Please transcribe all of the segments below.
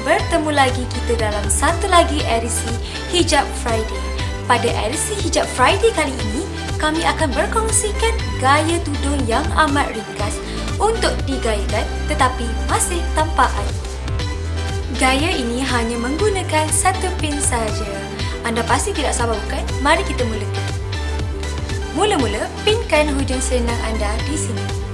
bertemu lagi kita dalam satu lagi edisi Hijab Friday. Pada edisi Hijab Friday kali ini, kami akan berkongsikan gaya tudung yang amat ringkas untuk digayakan tetapi masih tanpa air. Gaya ini hanya menggunakan satu pin saja. Anda pasti tidak sabar bukan? Mari kita mulakan. Mula-mula, pinkan hujung selendang anda di sini.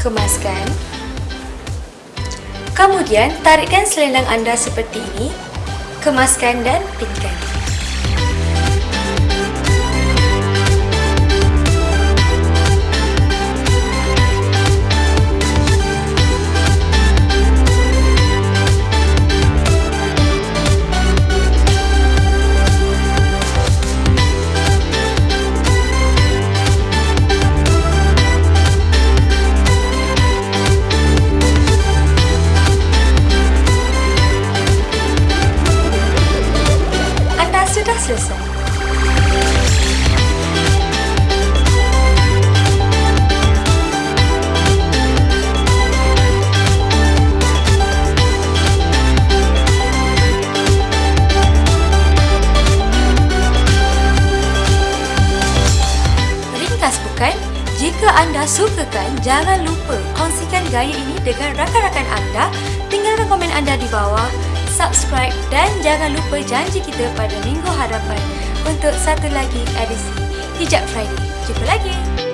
Kemaskan. Kemudian, tarikkan selendang anda seperti ini. Kemaskan dan pinkan. Bukan? Jika anda sukakan, jangan lupa kongsikan gaya ini dengan rakan-rakan anda. Tinggalkan komen anda di bawah, subscribe dan jangan lupa janji kita pada minggu hadapan untuk satu lagi edisi Hijab Friday. Jumpa lagi!